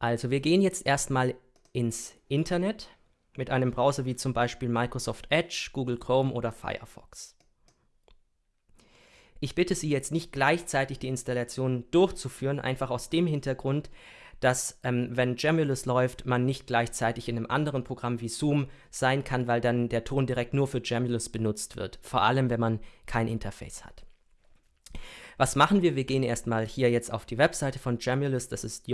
Also wir gehen jetzt erstmal ins Internet mit einem Browser wie zum Beispiel Microsoft Edge, Google Chrome oder Firefox. Ich bitte Sie jetzt nicht gleichzeitig die Installation durchzuführen, einfach aus dem Hintergrund, dass ähm, wenn Jamulus läuft, man nicht gleichzeitig in einem anderen Programm wie Zoom sein kann, weil dann der Ton direkt nur für Jamulus benutzt wird, vor allem wenn man kein Interface hat. Was machen wir? Wir gehen erstmal hier jetzt auf die Webseite von Jamulus, das ist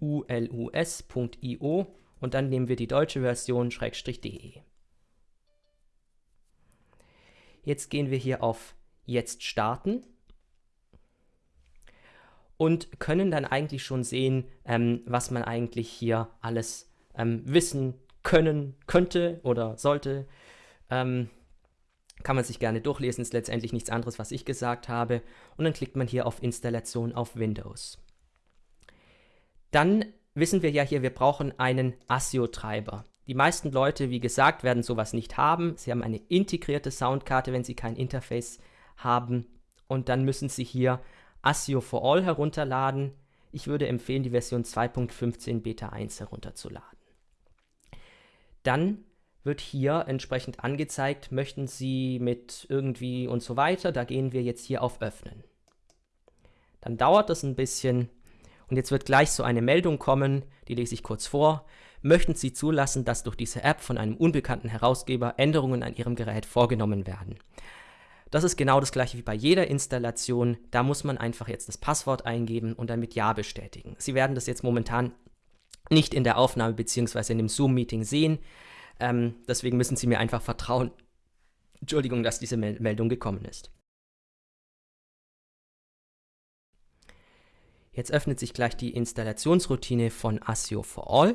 jamulus.io und dann nehmen wir die deutsche Version -de. Jetzt gehen wir hier auf Jetzt starten und können dann eigentlich schon sehen, ähm, was man eigentlich hier alles ähm, wissen können könnte oder sollte. Ähm, kann man sich gerne durchlesen, ist letztendlich nichts anderes, was ich gesagt habe. Und dann klickt man hier auf Installation auf Windows. Dann wissen wir ja hier, wir brauchen einen ASIO-Treiber. Die meisten Leute, wie gesagt, werden sowas nicht haben. Sie haben eine integrierte Soundkarte, wenn sie kein Interface haben. Und dann müssen sie hier ASIO for All herunterladen. Ich würde empfehlen, die Version 2.15 Beta 1 herunterzuladen. Dann wird hier entsprechend angezeigt, möchten Sie mit irgendwie und so weiter. Da gehen wir jetzt hier auf Öffnen. Dann dauert das ein bisschen und jetzt wird gleich so eine Meldung kommen, die lese ich kurz vor. Möchten Sie zulassen, dass durch diese App von einem unbekannten Herausgeber Änderungen an Ihrem Gerät vorgenommen werden? Das ist genau das gleiche wie bei jeder Installation. Da muss man einfach jetzt das Passwort eingeben und dann mit Ja bestätigen. Sie werden das jetzt momentan nicht in der Aufnahme bzw. in dem Zoom-Meeting sehen. Ähm, deswegen müssen Sie mir einfach vertrauen. Entschuldigung, dass diese Mel Meldung gekommen ist. Jetzt öffnet sich gleich die Installationsroutine von ASIO for All.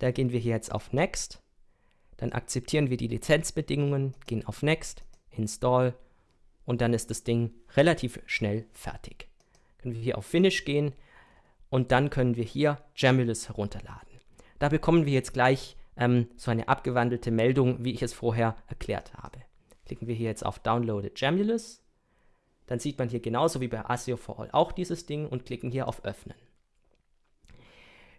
Da gehen wir hier jetzt auf Next. Dann akzeptieren wir die Lizenzbedingungen, gehen auf Next, Install und dann ist das Ding relativ schnell fertig. Können wir hier auf Finish gehen und dann können wir hier Jamulus herunterladen. Da bekommen wir jetzt gleich ähm, so eine abgewandelte Meldung, wie ich es vorher erklärt habe. Klicken wir hier jetzt auf Downloaded Jamulus. Dann sieht man hier genauso wie bei ASIO for All auch dieses Ding und klicken hier auf Öffnen.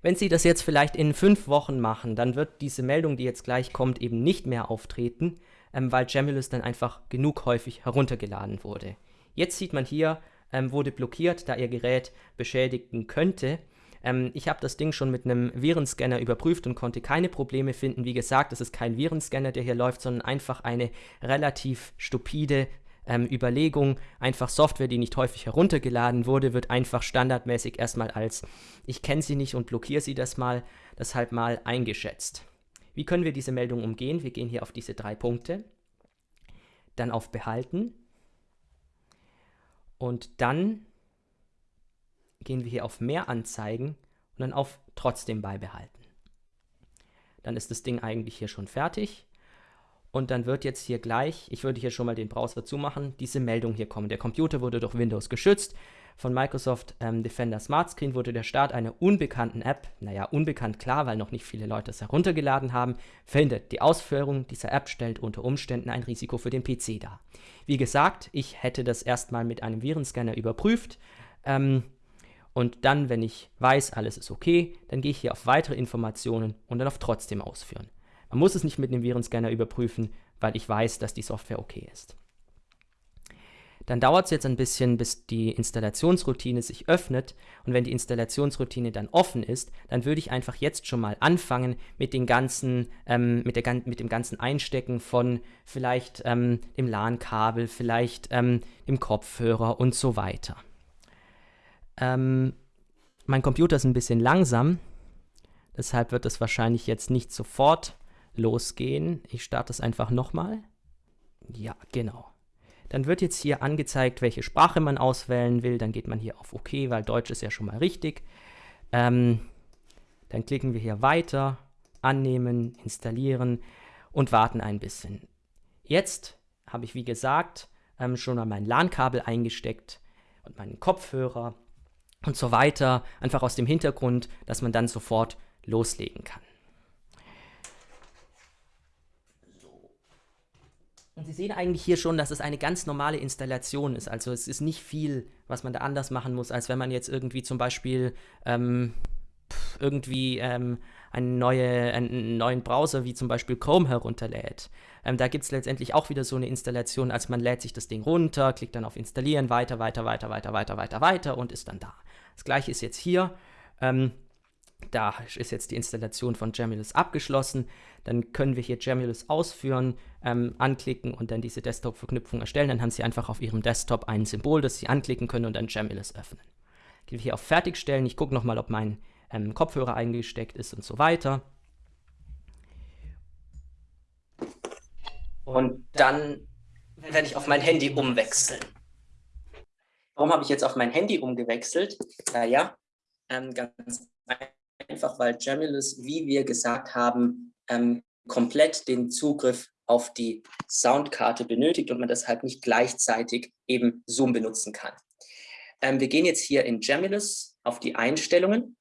Wenn Sie das jetzt vielleicht in fünf Wochen machen, dann wird diese Meldung, die jetzt gleich kommt, eben nicht mehr auftreten, ähm, weil Jamulus dann einfach genug häufig heruntergeladen wurde. Jetzt sieht man hier, ähm, wurde blockiert, da Ihr Gerät beschädigen könnte. Ähm, ich habe das Ding schon mit einem Virenscanner überprüft und konnte keine Probleme finden. Wie gesagt, es ist kein Virenscanner, der hier läuft, sondern einfach eine relativ stupide ähm, Überlegung. Einfach Software, die nicht häufig heruntergeladen wurde, wird einfach standardmäßig erstmal als ich kenne sie nicht und blockiere sie das mal, deshalb mal eingeschätzt. Wie können wir diese Meldung umgehen? Wir gehen hier auf diese drei Punkte, dann auf Behalten und dann gehen wir hier auf Mehr anzeigen und dann auf Trotzdem beibehalten. Dann ist das Ding eigentlich hier schon fertig. Und dann wird jetzt hier gleich, ich würde hier schon mal den Browser zumachen, diese Meldung hier kommen. Der Computer wurde durch Windows geschützt. Von Microsoft ähm, Defender Smart Screen wurde der Start einer unbekannten App, naja, unbekannt klar, weil noch nicht viele Leute es heruntergeladen haben, verhindert. Die Ausführung dieser App stellt unter Umständen ein Risiko für den PC dar. Wie gesagt, ich hätte das erstmal mit einem Virenscanner überprüft. Ähm, und dann, wenn ich weiß, alles ist okay, dann gehe ich hier auf weitere Informationen und dann auf trotzdem ausführen. Man muss es nicht mit einem Virenscanner überprüfen, weil ich weiß, dass die Software okay ist. Dann dauert es jetzt ein bisschen, bis die Installationsroutine sich öffnet. Und wenn die Installationsroutine dann offen ist, dann würde ich einfach jetzt schon mal anfangen mit, den ganzen, ähm, mit, der, mit dem ganzen Einstecken von vielleicht ähm, dem LAN-Kabel, vielleicht ähm, dem Kopfhörer und so weiter. Ähm, mein Computer ist ein bisschen langsam, deshalb wird es wahrscheinlich jetzt nicht sofort losgehen. Ich starte es einfach nochmal. Ja, genau. Dann wird jetzt hier angezeigt, welche Sprache man auswählen will. Dann geht man hier auf OK, weil Deutsch ist ja schon mal richtig. Ähm, dann klicken wir hier weiter, annehmen, installieren und warten ein bisschen. Jetzt habe ich, wie gesagt, ähm, schon mal mein LAN-Kabel eingesteckt und meinen Kopfhörer und so weiter, einfach aus dem Hintergrund, dass man dann sofort loslegen kann. Und Sie sehen eigentlich hier schon, dass es eine ganz normale Installation ist. Also es ist nicht viel, was man da anders machen muss, als wenn man jetzt irgendwie zum Beispiel ähm, irgendwie ähm, eine neue, einen neuen Browser wie zum Beispiel Chrome herunterlädt. Ähm, da gibt es letztendlich auch wieder so eine Installation, als man lädt sich das Ding runter, klickt dann auf Installieren, weiter, weiter, weiter, weiter, weiter, weiter, weiter und ist dann da. Das gleiche ist jetzt hier. Ähm, da ist jetzt die Installation von Jamulus abgeschlossen. Dann können wir hier Jamulus ausführen, ähm, anklicken und dann diese Desktop-Verknüpfung erstellen. Dann haben Sie einfach auf Ihrem Desktop ein Symbol, das Sie anklicken können und dann Jamulus öffnen. Gehen wir hier auf Fertigstellen. Ich gucke nochmal, ob mein ähm, Kopfhörer eingesteckt ist und so weiter. Und dann werde ich auf mein Handy umwechseln. Warum habe ich jetzt auf mein Handy umgewechselt? Naja, ähm, ganz einfach, weil Jamulus, wie wir gesagt haben, ähm, komplett den Zugriff auf die Soundkarte benötigt und man deshalb nicht gleichzeitig eben Zoom benutzen kann. Ähm, wir gehen jetzt hier in Jamulus auf die Einstellungen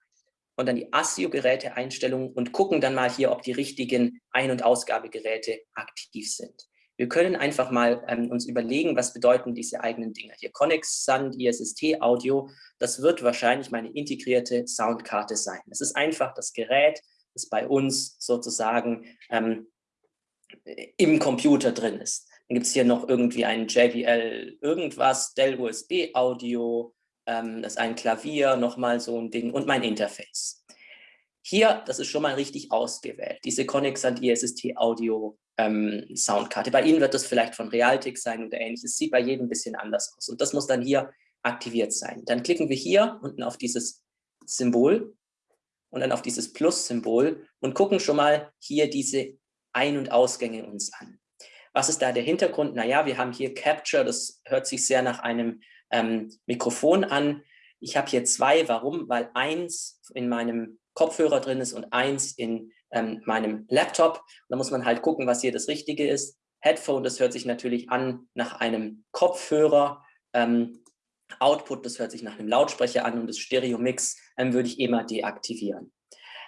und dann die ASIO-Geräte-Einstellungen und gucken dann mal hier, ob die richtigen Ein- und Ausgabegeräte aktiv sind. Wir können einfach mal ähm, uns überlegen, was bedeuten diese eigenen Dinge. Hier Connex Sound, ISST Audio, das wird wahrscheinlich meine integrierte Soundkarte sein. Es ist einfach das Gerät, das bei uns sozusagen ähm, im Computer drin ist. Dann gibt es hier noch irgendwie ein JBL irgendwas, Dell USB Audio, ähm, das ist ein Klavier, nochmal so ein Ding und mein Interface. Hier, das ist schon mal richtig ausgewählt, diese Connexant ISST Audio ähm, Soundkarte. Bei Ihnen wird das vielleicht von Realtek sein oder ähnliches, sieht bei jedem ein bisschen anders aus und das muss dann hier aktiviert sein. Dann klicken wir hier unten auf dieses Symbol und dann auf dieses Plus-Symbol und gucken schon mal hier diese Ein- und Ausgänge uns an. Was ist da der Hintergrund? Naja, wir haben hier Capture, das hört sich sehr nach einem ähm, Mikrofon an. Ich habe hier zwei. Warum? Weil eins in meinem Kopfhörer drin ist und eins in ähm, meinem Laptop. da muss man halt gucken, was hier das Richtige ist. Headphone, das hört sich natürlich an nach einem Kopfhörer. Ähm, Output, das hört sich nach einem Lautsprecher an und das Stereo-Mix ähm, würde ich immer deaktivieren.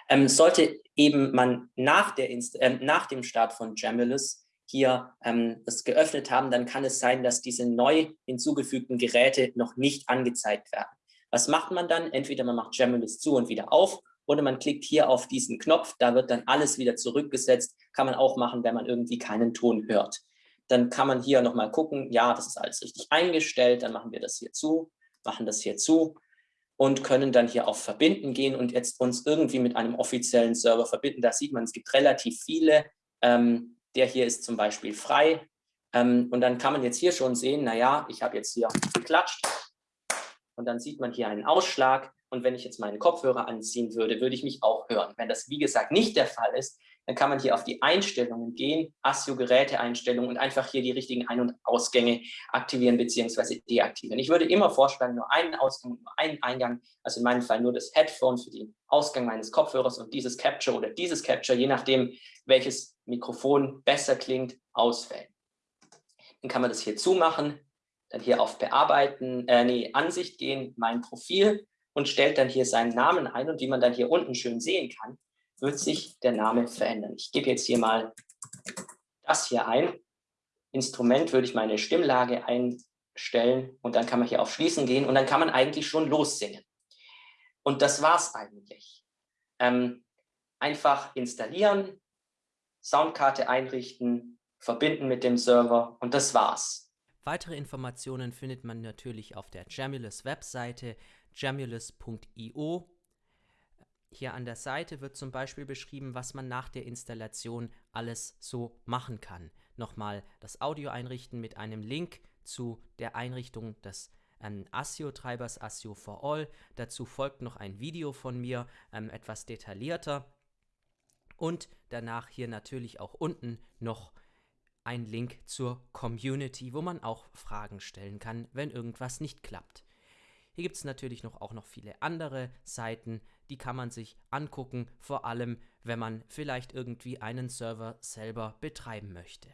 Ähm, sollte eben man nach, der Inst äh, nach dem Start von Jamulus hier ähm, das geöffnet haben, dann kann es sein, dass diese neu hinzugefügten Geräte noch nicht angezeigt werden. Was macht man dann? Entweder man macht Jamulus zu und wieder auf oder man klickt hier auf diesen Knopf, da wird dann alles wieder zurückgesetzt. Kann man auch machen, wenn man irgendwie keinen Ton hört. Dann kann man hier nochmal gucken, ja, das ist alles richtig eingestellt, dann machen wir das hier zu, machen das hier zu und können dann hier auf Verbinden gehen und jetzt uns irgendwie mit einem offiziellen Server verbinden. Da sieht man, es gibt relativ viele ähm, der hier ist zum Beispiel frei. Ähm, und dann kann man jetzt hier schon sehen, naja, ich habe jetzt hier geklatscht und dann sieht man hier einen Ausschlag. Und wenn ich jetzt meinen Kopfhörer anziehen würde, würde ich mich auch hören. Wenn das, wie gesagt, nicht der Fall ist, dann kann man hier auf die Einstellungen gehen, ASIO-Geräte-Einstellungen und einfach hier die richtigen Ein- und Ausgänge aktivieren bzw. deaktivieren. Ich würde immer vorschlagen, nur einen Ausgang, nur einen Eingang, also in meinem Fall nur das Headphone für den Ausgang meines Kopfhörers und dieses Capture oder dieses Capture, je nachdem, welches Mikrofon besser klingt, auswählen. Dann kann man das hier zumachen, dann hier auf Bearbeiten, äh, nee, Ansicht gehen, mein Profil und stellt dann hier seinen Namen ein und wie man dann hier unten schön sehen kann, wird sich der Name verändern. Ich gebe jetzt hier mal das hier ein. Instrument würde ich meine Stimmlage einstellen und dann kann man hier auf Schließen gehen und dann kann man eigentlich schon lossingen. Und das war's eigentlich. Ähm, einfach installieren, Soundkarte einrichten, verbinden mit dem Server und das war's. Weitere Informationen findet man natürlich auf der Jamulus Webseite jamulus.io. Hier an der Seite wird zum Beispiel beschrieben, was man nach der Installation alles so machen kann. Nochmal das Audio einrichten mit einem Link zu der Einrichtung des ähm, ASIO-Treibers ASIO for All. Dazu folgt noch ein Video von mir, ähm, etwas detaillierter. Und danach hier natürlich auch unten noch ein Link zur Community, wo man auch Fragen stellen kann, wenn irgendwas nicht klappt. Hier gibt es natürlich noch auch noch viele andere Seiten, die kann man sich angucken, vor allem wenn man vielleicht irgendwie einen Server selber betreiben möchte.